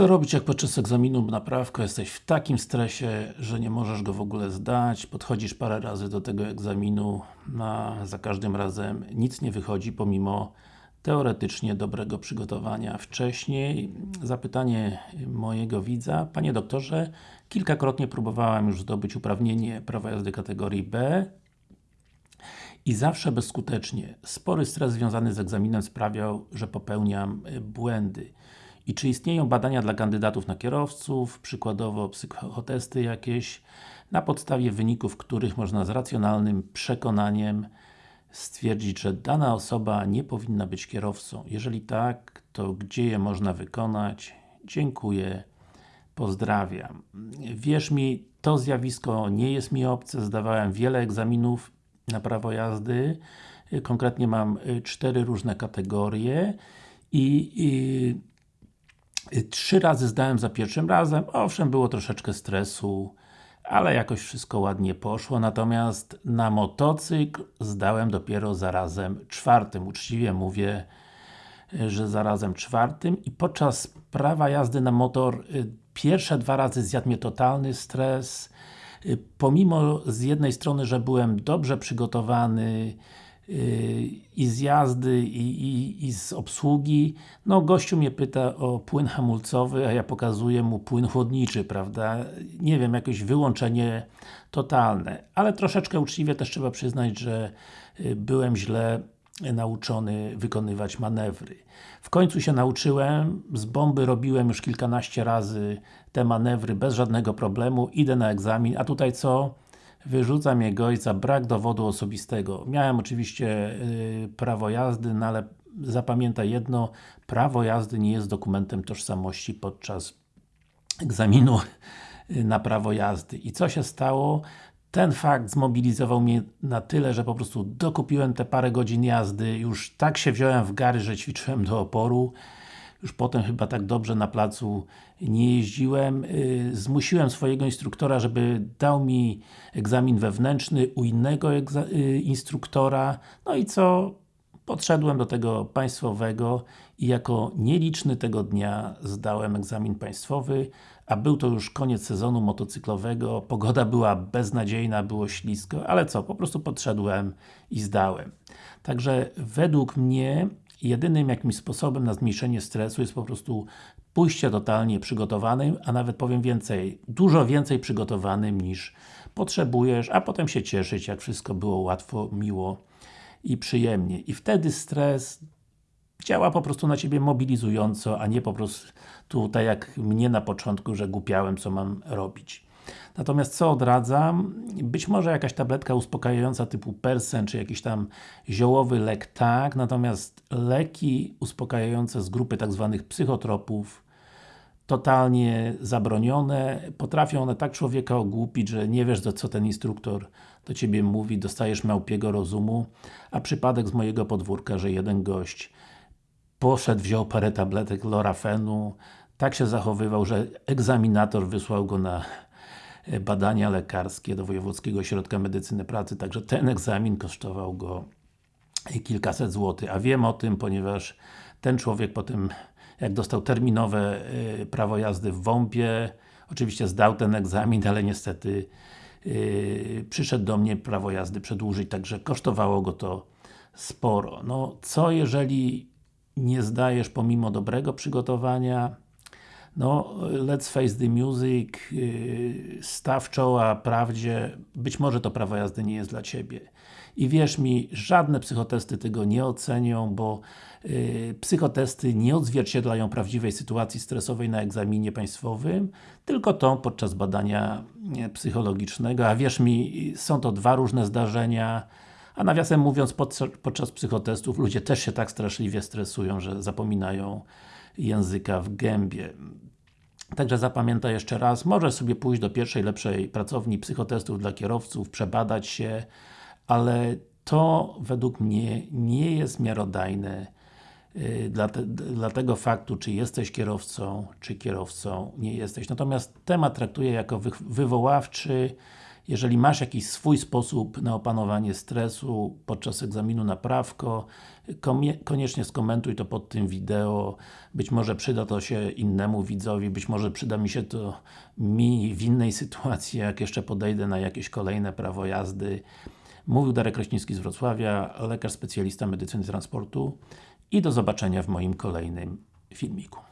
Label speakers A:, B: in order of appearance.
A: Co robić jak podczas egzaminu na prawko jesteś w takim stresie, że nie możesz go w ogóle zdać, podchodzisz parę razy do tego egzaminu, a za każdym razem nic nie wychodzi pomimo teoretycznie dobrego przygotowania wcześniej. Zapytanie mojego widza, Panie doktorze, kilkakrotnie próbowałem już zdobyć uprawnienie prawa jazdy kategorii B i zawsze bezskutecznie. Spory stres związany z egzaminem sprawiał, że popełniam błędy. I czy istnieją badania dla kandydatów na kierowców, przykładowo psychotesty jakieś, na podstawie wyników których można z racjonalnym przekonaniem stwierdzić, że dana osoba nie powinna być kierowcą? Jeżeli tak, to gdzie je można wykonać? Dziękuję, pozdrawiam. Wierz mi, to zjawisko nie jest mi obce, zdawałem wiele egzaminów na prawo jazdy, konkretnie mam cztery różne kategorie i, i Trzy razy zdałem za pierwszym razem, owszem było troszeczkę stresu, ale jakoś wszystko ładnie poszło, natomiast na motocykl zdałem dopiero za razem czwartym, uczciwie mówię, że za razem czwartym. I podczas prawa jazdy na motor y, pierwsze dwa razy zjadł mnie totalny stres, y, pomimo z jednej strony, że byłem dobrze przygotowany, i z jazdy, i, i, i z obsługi. No, gościu mnie pyta o płyn hamulcowy, a ja pokazuję mu płyn chłodniczy, prawda? Nie wiem, jakieś wyłączenie totalne. Ale troszeczkę uczciwie też trzeba przyznać, że y, byłem źle nauczony wykonywać manewry. W końcu się nauczyłem, z bomby robiłem już kilkanaście razy te manewry bez żadnego problemu, idę na egzamin, a tutaj co? Wyrzuca mnie gość za brak dowodu osobistego. Miałem oczywiście yy, prawo jazdy, no ale zapamiętaj jedno, prawo jazdy nie jest dokumentem tożsamości podczas egzaminu y, na prawo jazdy. I co się stało? Ten fakt zmobilizował mnie na tyle, że po prostu dokupiłem te parę godzin jazdy, już tak się wziąłem w gary, że ćwiczyłem do oporu już potem chyba tak dobrze na placu nie jeździłem. Y, zmusiłem swojego instruktora, żeby dał mi egzamin wewnętrzny u innego y, instruktora. No i co? Podszedłem do tego państwowego i jako nieliczny tego dnia zdałem egzamin państwowy, a był to już koniec sezonu motocyklowego, pogoda była beznadziejna, było ślisko, ale co, po prostu podszedłem i zdałem. Także według mnie jedynym jakimś sposobem na zmniejszenie stresu jest po prostu pójście totalnie przygotowanym, a nawet powiem więcej, dużo więcej przygotowanym niż potrzebujesz, a potem się cieszyć, jak wszystko było łatwo, miło i przyjemnie. I wtedy stres działa po prostu na Ciebie mobilizująco, a nie po prostu tak jak mnie na początku, że głupiałem, co mam robić. Natomiast co odradzam? Być może jakaś tabletka uspokajająca typu Persen, czy jakiś tam ziołowy lek, tak, natomiast leki uspokajające z grupy tak zwanych psychotropów totalnie zabronione, potrafią one tak człowieka ogłupić, że nie wiesz co ten instruktor do Ciebie mówi, dostajesz małpiego rozumu, a przypadek z mojego podwórka, że jeden gość poszedł, wziął parę tabletek lorafenu, tak się zachowywał, że egzaminator wysłał go na badania lekarskie do Wojewódzkiego Ośrodka Medycyny Pracy, także ten egzamin kosztował go kilkaset złotych, a wiem o tym, ponieważ ten człowiek po tym, jak dostał terminowe e, prawo jazdy w WOMP-ie, oczywiście zdał ten egzamin, ale niestety yy, przyszedł do mnie prawo jazdy przedłużyć, także kosztowało go to sporo. No, co jeżeli nie zdajesz pomimo dobrego przygotowania, no, let's face the music, yy, staw czoła prawdzie, być może to prawo jazdy nie jest dla Ciebie. I wierz mi, żadne psychotesty tego nie ocenią, bo yy, psychotesty nie odzwierciedlają prawdziwej sytuacji stresowej na egzaminie państwowym, tylko tą podczas badania psychologicznego, a wierz mi, są to dwa różne zdarzenia, a nawiasem mówiąc, podczas psychotestów ludzie też się tak straszliwie stresują, że zapominają języka w gębie. Także zapamiętaj jeszcze raz, możesz sobie pójść do pierwszej, lepszej pracowni psychotestów dla kierowców, przebadać się, ale to według mnie nie jest miarodajne yy, dla, te, dla tego faktu, czy jesteś kierowcą, czy kierowcą nie jesteś. Natomiast temat traktuję jako wy, wywoławczy, Jeżeli masz jakiś swój sposób na opanowanie stresu podczas egzaminu na prawko, koniecznie skomentuj to pod tym wideo. Być może przyda to się innemu widzowi, być może przyda mi się to mi w innej sytuacji, jak jeszcze podejdę na jakieś kolejne prawo jazdy. Mówił Darek Kraśnicki z Wrocławia, lekarz specjalista medycyny transportu i do zobaczenia w moim kolejnym filmiku.